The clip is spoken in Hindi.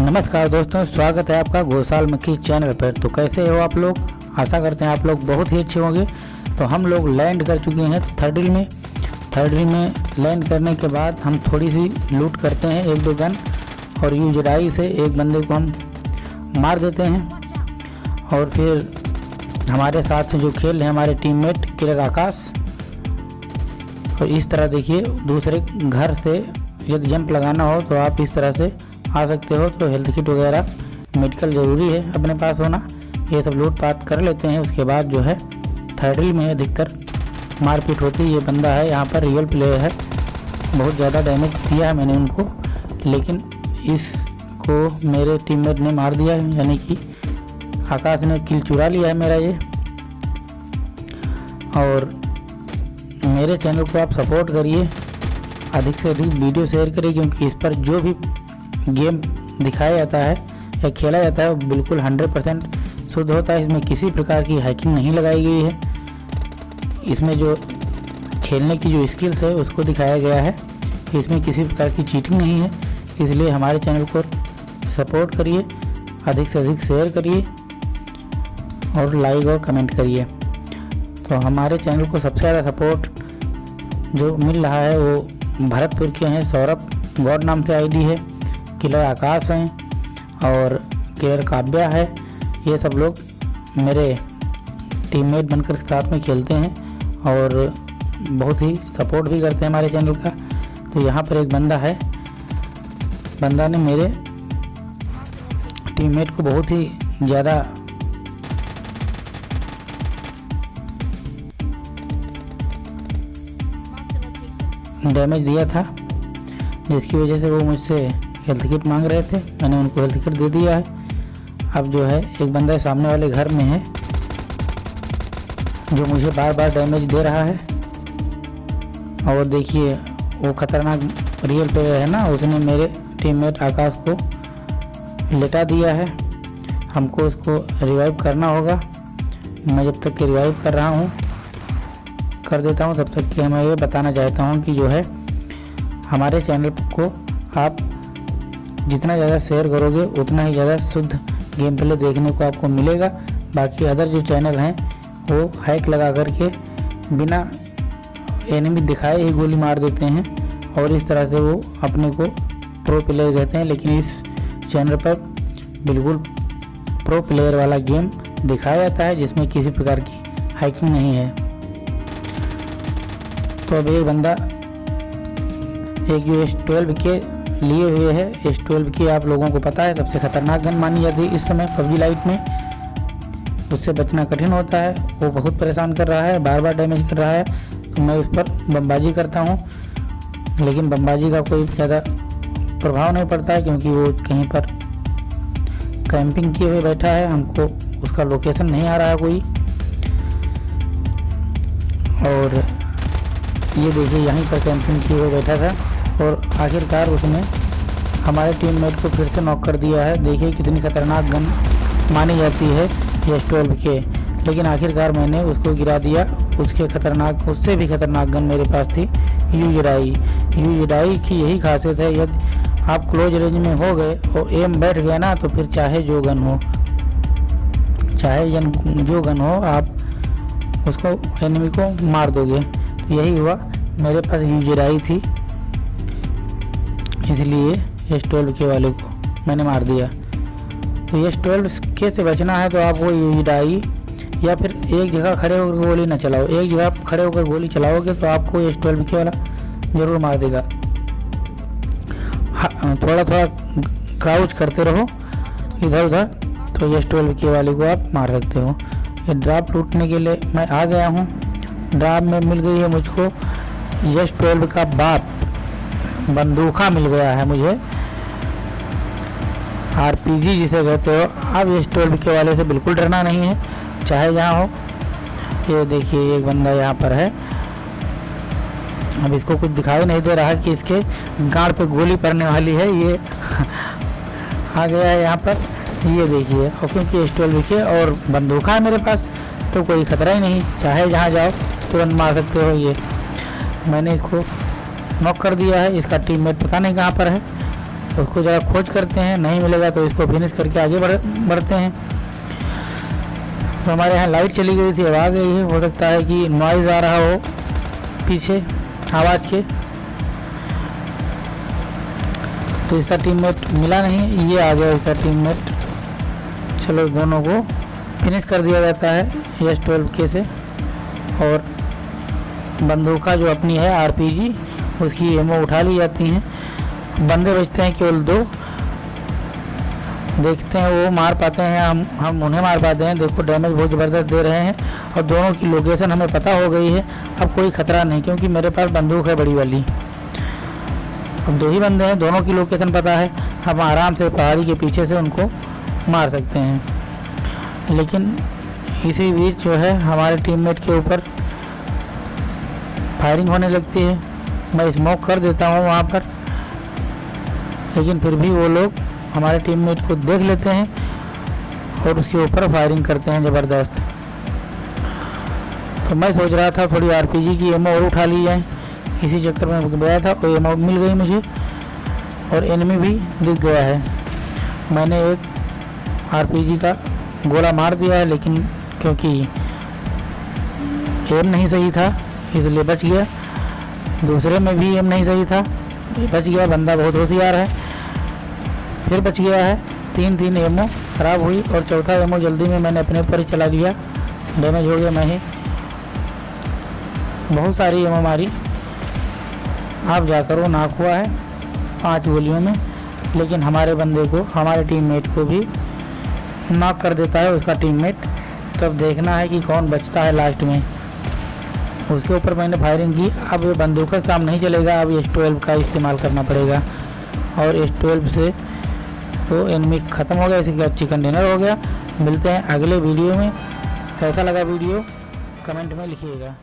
नमस्कार दोस्तों, स्वागत है आपका घोसाल मक्खी चैनल पर। तो कैसे हो आप लोग? आशा करते हैं आप लोग बहुत ही अच्छे होंगे। तो हम लोग लैंड कर चुके हैं थर्ड में। थर्ड में लैंड करने के बाद हम थोड़ी सी लूट करते हैं एक दो गन और यू जड़ाई से एक बंदे को हम मार देते हैं। और फिर हमारे साथ जो खेल हैं हमारे टीममेट किलर आकाश। और इस तरह देखिए, दूसरे घर से यदि जंप लगाना हो तो आप इस तरह से आ सकते हो तो हेल्थ किट वगैरह मेडिकल ज़रूरी है अपने पास होना। ये सब लूट पाट कर लेते हैं, उसके बाद जो है थर्डल में अधिकतर मारपीट होती है। ये बंदा है, यहाँ पर रियल प्लेयर है। बहुत ज़्यादा डैमेज दिया है मैंने उनको, लेकिन इसको मेरे टीममेट ने मार दिया है, यानी कि आकाश ने किल चुरा लिया है मेरा ये। और मेरे चैनल को आप सपोर्ट करिए, अधिक से अधिक वीडियो शेयर करिए, क्योंकि इस पर जो भी गेम दिखाया जाता है या खेला जाता है बिल्कुल 100 परसेंट शुद्ध होता है। इसमें किसी प्रकार की हैकिंग नहीं लगाई गई है। इसमें जो खेलने की जो स्किल्स है, उसको दिखाया गया है कि इसमें किसी प्रकार की चीटिंग नहीं है। इसलिए हमारे चैनल को सपोर्ट करिए, अधिक से अधिक शेयर करिए और लाइक और कमेंट करिए। तो हमारे चैनल को सबसे ज़्यादा सपोर्ट जो मिल रहा है, वो भरतपुर के हैं। सौरभ गौड नाम से आईडी है। किलर आकाश हैं और किलर काव्या है। ये सब लोग मेरे टीममेट बनकर साथ में खेलते हैं और बहुत ही सपोर्ट भी करते हैं हमारे चैनल का। तो यहाँ पर एक बंदा है। बंदा ने मेरे टीममेट को बहुत ही ज़्यादा डैमेज दिया था, जिसकी वजह से वो मुझसे हेल्थ किट मांग रहे थे, मैंने उनको हेल्थ किट दे दिया है। अब जो है, एक बंदा सामने वाले घर में है, जो मुझे बार बार डैमेज दे रहा है। और देखिए, वो खतरनाक रियल प्लेयर है ना, उसने मेरे टीममेट आकाश को लेटा दिया है। हमको उसको रिवाइव करना होगा। मैं जब तक कि रिवाइव कर रहा हूँ, कर देता हूँ, तब तक कि मैं ये बताना चाहता हूँ कि जो है, हमारे चैनल को आप जितना ज़्यादा शेयर करोगे, उतना ही ज़्यादा शुद्ध गेम प्ले देखने को आपको मिलेगा। बाकी अदर जो चैनल हैं, वो हैक लगा करके बिना एनिमी दिखाए ही गोली मार देते हैं और इस तरह से वो अपने को प्रो प्लेयर कहते हैं। लेकिन इस चैनल पर बिल्कुल प्रो प्लेयर वाला गेम दिखाया जाता है, जिसमें किसी प्रकार की हैकिंग नहीं है। तो अब एक बंदा एक यू एस ट्वेल्व के लिए हुए है। एस ट्वेल्व की आप लोगों को पता है, सबसे खतरनाक गन मानी जाती है इस समय पबजी लाइट में। उससे बचना कठिन होता है। वो बहुत परेशान कर रहा है बार बार डैमेज कर रहा है। तो मैं उस पर बमबाजी करता हूँ। लेकिन बमबाजी का कोई ज़्यादा प्रभाव नहीं पड़ता है, क्योंकि वो कहीं पर कैंपिंग किए हुए बैठा है। हमको उसका लोकेशन नहीं आ रहा है कोई। और ये देखिए, यहीं पर कैंपिंग किए हुए बैठा था। और आखिरकार उसने हमारे टीममेट को फिर से नॉक कर दिया है। देखिए कितनी खतरनाक गन मानी जाती है एस ट्वेल्व के। लेकिन आखिरकार मैंने उसको गिरा दिया। उसके खतरनाक, उससे भी खतरनाक गन मेरे पास थी यू जडाई यू जडाई की यही खासियत है, यदि आप क्लोज रेंज में हो गए और एम बैठ गया ना तो फिर चाहे जो गन हो, चाहे जो गन हो, आप उसको एनिमी को मार दोगे। तो यही हुआ। मेरे पास यूजराई थी। इसलिए एस ट्वेल्व के वाले को मैंने मार दिया। तो एस ट्वेल्व के से बचना है? तो आपको यूजराई या फिर एक जगह खड़े होकर गोली ना चलाओ। एक जगह आप खड़े होकर गोली चलाओगे तो आपको एस ट्वेल्व के वाला ज़रूर मार देगा। थोड़ा थोड़ा क्राउच करते रहो इधर उधर तो एस ट्वेल्व के वाले को आप मार सकते हो। ये ड्राप लूटने के लिए मैं आ गया हूँ। ड्राप में मिल गई है मुझको यश ट्वेल्व का बाप। बंदूका मिल गया है मुझे। आरपीजी जिसे कहते हो, अब यश ट्वेल्व के वाले से बिल्कुल डरना नहीं है, चाहे जहाँ हो। ये देखिए, एक बंदा यहाँ पर है। अब इसको कुछ दिखाई नहीं दे रहा कि इसके गाड़ पे गोली पड़ने वाली है। ये आ गया है यहाँ पर। ये देखिए, और क्योंकि एस ट्वेल्व के और बंदूका है मेरे पास तो कोई खतरा ही नहीं। चाहे जहाँ जाओ, तुरंत मार सकते हो ये। मैंने इसको नॉक कर दिया है, इसका टीममेट पता नहीं कहाँ पर है। उसको ज़रा खोज करते हैं, नहीं मिलेगा तो इसको फिनिश करके आगे बढ़, बढ़ते हैं। तो हमारे यहाँ लाइट चली गई थी अब आ गई है, हो सकता है कि नॉइज़ आ रहा हो पीछे आवाज़ के। तो इसका टीममेट मिला नहीं, ये आ गया इसका टीममेट चलो दोनों को फिनिश कर दिया जाता है एस ट्वेल्व के से। और बंदूका जो अपनी है आरपीजी उसकी एमओ उठा ली जाती हैं। बंदे बचते हैं केवल दो। देखते हैं, वो मार पाते हैं, हम हम उन्हें मार पाते हैं। देखो डैमेज बहुत ज़बरदस्त दे रहे हैं। और दोनों की लोकेशन हमें पता हो गई है। अब कोई ख़तरा नहीं, क्योंकि मेरे पास बंदूक है बड़ी वाली। अब दो ही बंदे हैं, दोनों की लोकेशन पता है। हम आराम से पहाड़ी के पीछे से उनको मार सकते हैं। लेकिन इसी बीच जो है, हमारे टीममेट के ऊपर फायरिंग होने लगती है। मैं स्मोक कर देता हूँ वहाँ पर। लेकिन फिर भी वो लोग हमारे टीममेट को देख लेते हैं और उसके ऊपर फायरिंग करते हैं ज़बरदस्त। तो मैं सोच रहा था थोड़ी आरपीजी की एमओ और उठा ली जाए। इसी चक्कर में गया था और एमओ मिल गई मुझे और एनिमी भी दिख गया है। मैंने एक आरपीजी का गोला मार दिया है, लेकिन क्योंकि एम नहीं सही था, इसलिए बच गया। दूसरे में भी एम नहीं सही था। बच गया बंदा बहुत होशियार है। फिर बच गया है। तीन तीन एमओ ख़राब हुई और चौथा एमओ जल्दी में मैंने अपने ऊपर ही चला दिया। डैमेज हो गया मैं ही। बहुत सारी एमओ मारी। आप जाकर वो नाक हुआ है पाँच गोलियों में। लेकिन हमारे बंदे को हमारे टीममेट को भी नाक कर देता है उसका टीममेट तो अब देखना है कि कौन बचता है लास्ट में। उसके ऊपर मैंने फायरिंग की। अब ये बंदूक का काम नहीं चलेगा। अब एस ट्वेल्व का इस्तेमाल करना पड़ेगा। और एस ट्वेल्व से तो एनमी ख़त्म हो गया। इसी का चिकन डिनर हो गया। मिलते हैं अगले वीडियो में। कैसा लगा वीडियो कमेंट में लिखिएगा।